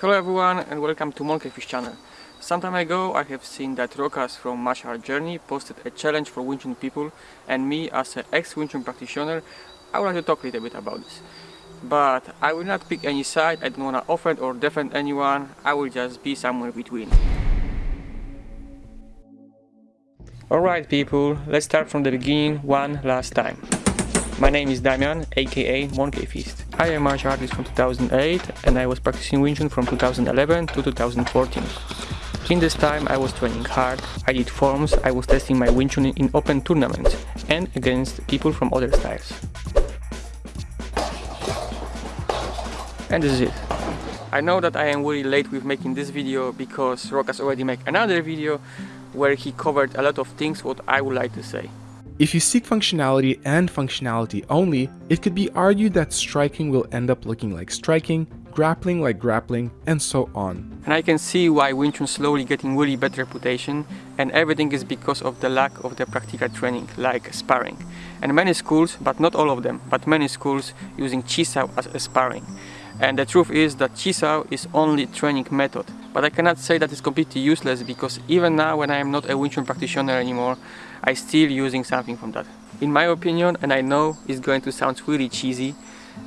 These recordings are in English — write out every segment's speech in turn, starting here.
Hello everyone and welcome to Monkey Fist channel. Some time ago I have seen that Rokas from Martial Journey posted a challenge for Wing Chun people and me as an ex-Wing Chun practitioner I would like to talk a little bit about this. But I will not pick any side, I don't want to offend or defend anyone, I will just be somewhere between. Alright people, let's start from the beginning one last time. My name is Damian, aka Monkey Fist. I am a martial artist from 2008 and I was practicing Wing Chun from 2011 to 2014. In this time I was training hard, I did forms, I was testing my Wing Chun in open tournaments and against people from other styles. And this is it. I know that I am really late with making this video because Rokas already made another video where he covered a lot of things what I would like to say. If you seek functionality and functionality only, it could be argued that striking will end up looking like striking, grappling like grappling, and so on. And I can see why Wing Chun slowly getting really bad reputation and everything is because of the lack of the practical training, like sparring. And many schools, but not all of them, but many schools using Chi Sao as a sparring. And the truth is that Chisao is only training method. But I cannot say that it's completely useless because even now when I am not a Wing Chun practitioner anymore, I still using something from that. In my opinion, and I know it's going to sound really cheesy,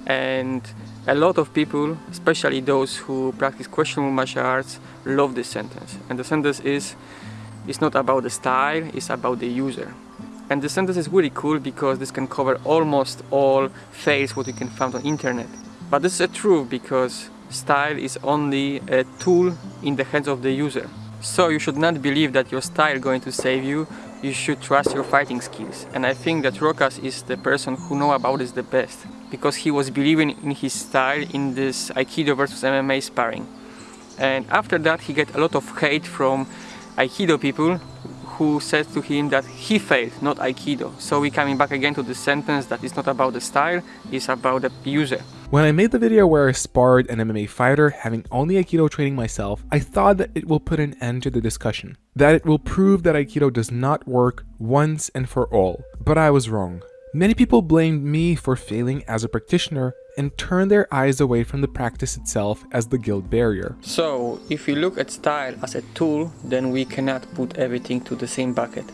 and a lot of people, especially those who practice questionable martial arts, love this sentence. And the sentence is, it's not about the style, it's about the user. And the sentence is really cool because this can cover almost all fails what you can find on internet. But this is a truth because style is only a tool in the hands of the user. So you should not believe that your style is going to save you, you should trust your fighting skills. And I think that Rokas is the person who know about this the best because he was believing in his style in this Aikido versus MMA sparring. And after that he get a lot of hate from Aikido people who said to him that he failed, not Aikido. So we coming back again to the sentence that it's not about the style, it's about the user. When I made the video where I sparred an MMA fighter having only Aikido training myself, I thought that it will put an end to the discussion. That it will prove that Aikido does not work once and for all. But I was wrong. Many people blamed me for failing as a practitioner and turned their eyes away from the practice itself as the guild barrier. So, if we look at style as a tool, then we cannot put everything to the same bucket.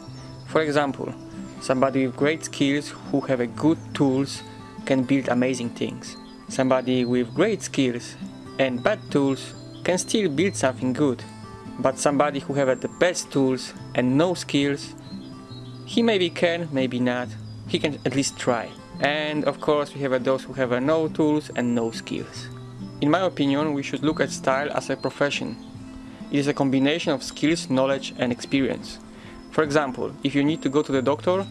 For example, somebody with great skills who have a good tools can build amazing things. Somebody with great skills and bad tools can still build something good. But somebody who have the best tools and no skills, he maybe can, maybe not, he can at least try. And of course we have those who have no tools and no skills. In my opinion, we should look at style as a profession. It is a combination of skills, knowledge and experience. For example, if you need to go to the doctor,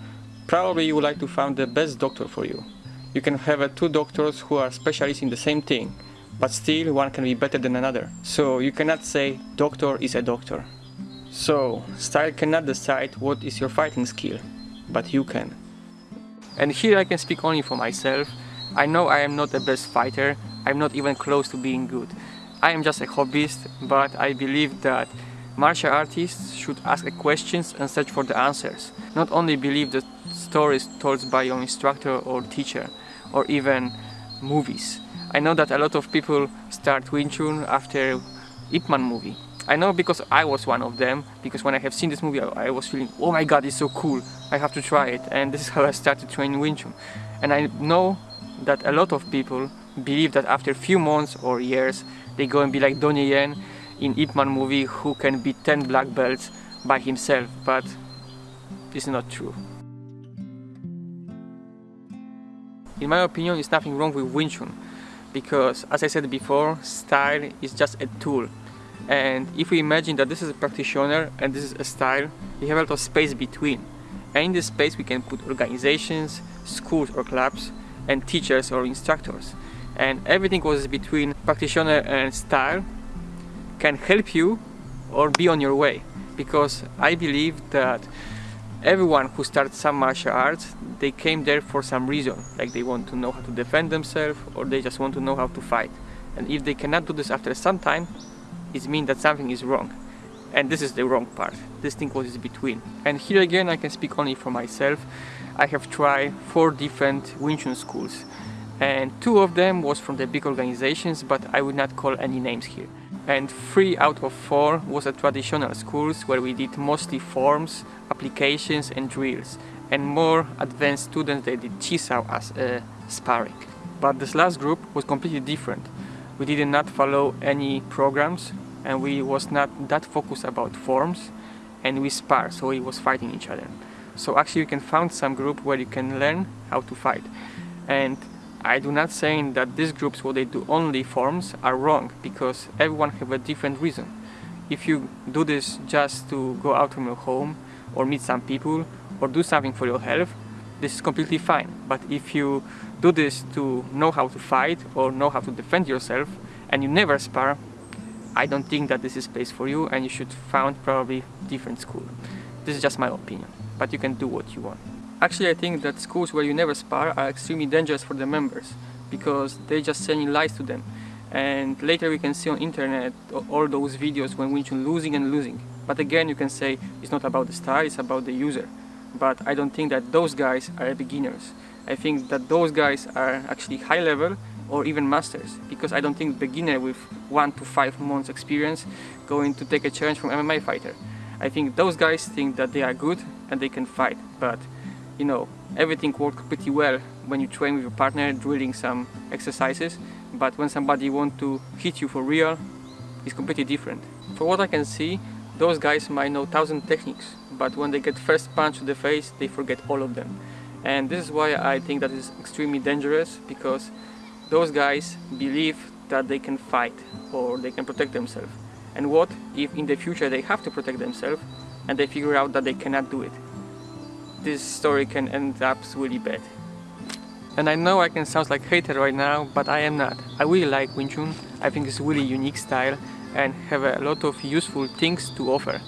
probably you would like to find the best doctor for you. You can have uh, two doctors who are specialists in the same thing, but still one can be better than another. So you cannot say doctor is a doctor. So, style cannot decide what is your fighting skill, but you can. And here I can speak only for myself. I know I am not the best fighter, I'm not even close to being good. I am just a hobbyist, but I believe that martial artists should ask questions and search for the answers. Not only believe the stories told by your instructor or teacher, or even movies. I know that a lot of people start Wing Chun after Ip Man movie. I know because I was one of them, because when I have seen this movie I, I was feeling, oh my god, it's so cool, I have to try it. And this is how I started training Wing Chun. And I know that a lot of people believe that after a few months or years, they go and be like Donnie Yen in Ip Man movie who can beat 10 black belts by himself, but it's not true. In my opinion, it's nothing wrong with Wing Chun, because as I said before, style is just a tool. And if we imagine that this is a practitioner and this is a style we have a lot of space between. And in this space we can put organizations schools or clubs and teachers or instructors. And everything was between practitioner and style can help you or be on your way. Because I believe that everyone who starts some martial arts they came there for some reason like they want to know how to defend themselves or they just want to know how to fight and if they cannot do this after some time it means that something is wrong. And this is the wrong part. This thing was between. And here again I can speak only for myself. I have tried four different Wing Chun schools and two of them was from the big organizations but I would not call any names here. And 3 out of 4 was a traditional schools where we did mostly forms, applications and drills and more advanced students they did Chisao as a sparring. But this last group was completely different. We did not follow any programs and we was not that focused about forms and we spar so we was fighting each other. So actually you can find some group where you can learn how to fight and I do not saying that these groups where they do only forms are wrong because everyone have a different reason. If you do this just to go out from your home or meet some people or do something for your health, this is completely fine. But if you do this to know how to fight or know how to defend yourself and you never spar, I don't think that this is place for you and you should found probably different school. This is just my opinion, but you can do what you want. Actually, I think that schools where you never spar are extremely dangerous for the members because they just sending lies to them. And later we can see on internet all those videos when Wing Chun losing and losing. But again, you can say it's not about the style, it's about the user. But I don't think that those guys are beginners. I think that those guys are actually high level or even masters because I don't think beginner with one to five months experience going to take a challenge from MMA fighter. I think those guys think that they are good and they can fight, but you know, everything works pretty well when you train with your partner drilling some exercises, but when somebody wants to hit you for real, it's completely different. For what I can see, those guys might know thousand techniques, but when they get first punch to the face, they forget all of them. And this is why I think that is extremely dangerous, because those guys believe that they can fight or they can protect themselves. And what if in the future they have to protect themselves and they figure out that they cannot do it? This story can end up really bad. And I know I can sound like hater right now, but I am not. I really like Wing Chun. I think it's really unique style and have a lot of useful things to offer.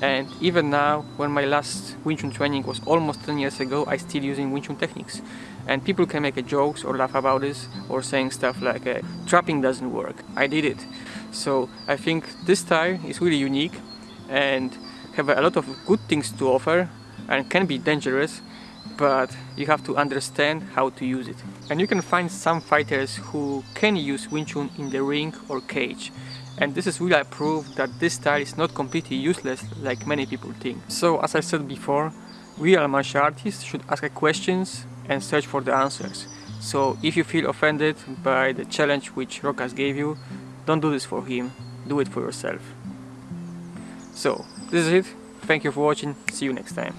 And even now, when my last Wing Chun training was almost 10 years ago, I still using Wing Chun techniques. And people can make jokes or laugh about this or saying stuff like uh, trapping doesn't work. I did it. So I think this style is really unique and have a lot of good things to offer and can be dangerous but you have to understand how to use it. And you can find some fighters who can use Wing Chun in the ring or cage. And this is really a proof that this style is not completely useless like many people think. So as I said before, real martial artists should ask questions and search for the answers. So if you feel offended by the challenge which Rokas gave you, don't do this for him, do it for yourself. So, this is it. Thank you for watching, see you next time.